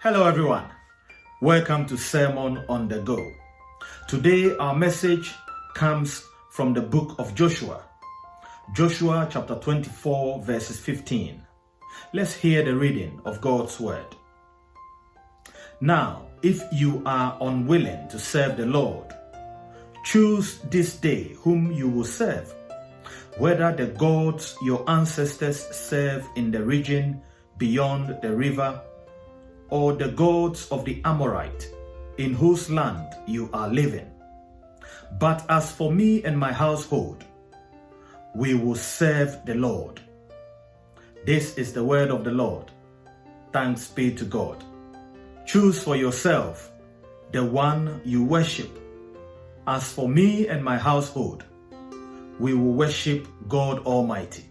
Hello, everyone. Welcome to Sermon on the Go. Today, our message comes from the book of Joshua, Joshua chapter 24, verses 15. Let's hear the reading of God's word. Now, if you are unwilling to serve the Lord, choose this day whom you will serve, whether the gods your ancestors serve in the region beyond the river or the gods of the Amorite in whose land you are living. But as for me and my household, we will serve the Lord. This is the word of the Lord. Thanks be to God. Choose for yourself the one you worship. As for me and my household, we will worship God Almighty.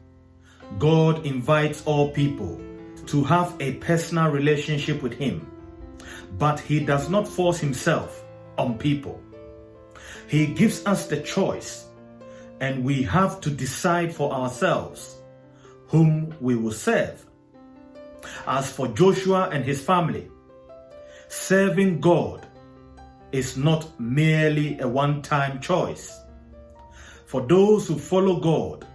God invites all people to have a personal relationship with Him, but He does not force Himself on people. He gives us the choice, and we have to decide for ourselves whom we will serve. As for Joshua and his family, serving God is not merely a one time choice. For those who follow God,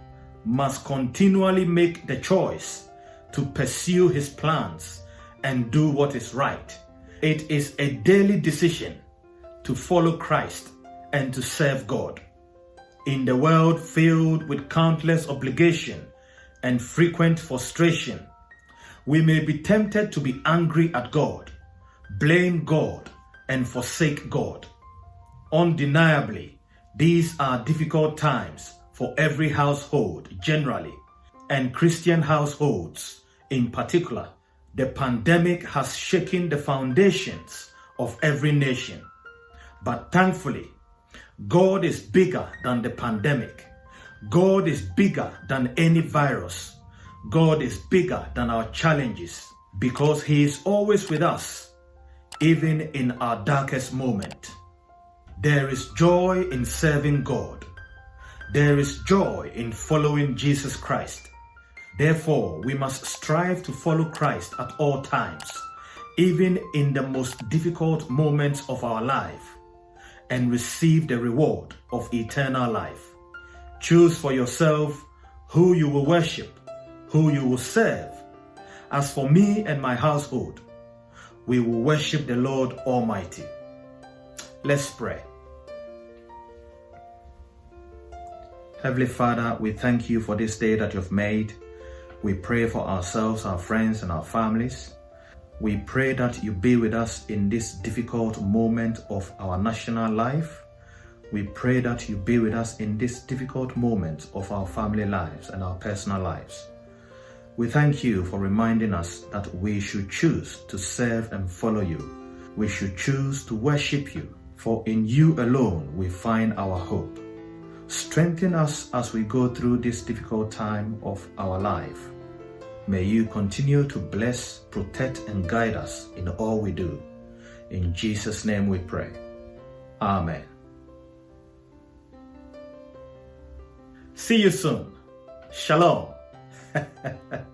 must continually make the choice to pursue his plans and do what is right. It is a daily decision to follow Christ and to serve God. In the world filled with countless obligation and frequent frustration, we may be tempted to be angry at God, blame God, and forsake God. Undeniably, these are difficult times for every household generally and Christian households in particular, the pandemic has shaken the foundations of every nation. But thankfully, God is bigger than the pandemic. God is bigger than any virus. God is bigger than our challenges because He is always with us, even in our darkest moment. There is joy in serving God. There is joy in following Jesus Christ. Therefore, we must strive to follow Christ at all times, even in the most difficult moments of our life, and receive the reward of eternal life. Choose for yourself who you will worship, who you will serve. As for me and my household, we will worship the Lord Almighty. Let's pray. Heavenly Father, we thank you for this day that you've made. We pray for ourselves, our friends, and our families. We pray that you be with us in this difficult moment of our national life. We pray that you be with us in this difficult moment of our family lives and our personal lives. We thank you for reminding us that we should choose to serve and follow you. We should choose to worship you, for in you alone we find our hope. Strengthen us as we go through this difficult time of our life. May you continue to bless, protect, and guide us in all we do. In Jesus' name we pray. Amen. See you soon. Shalom.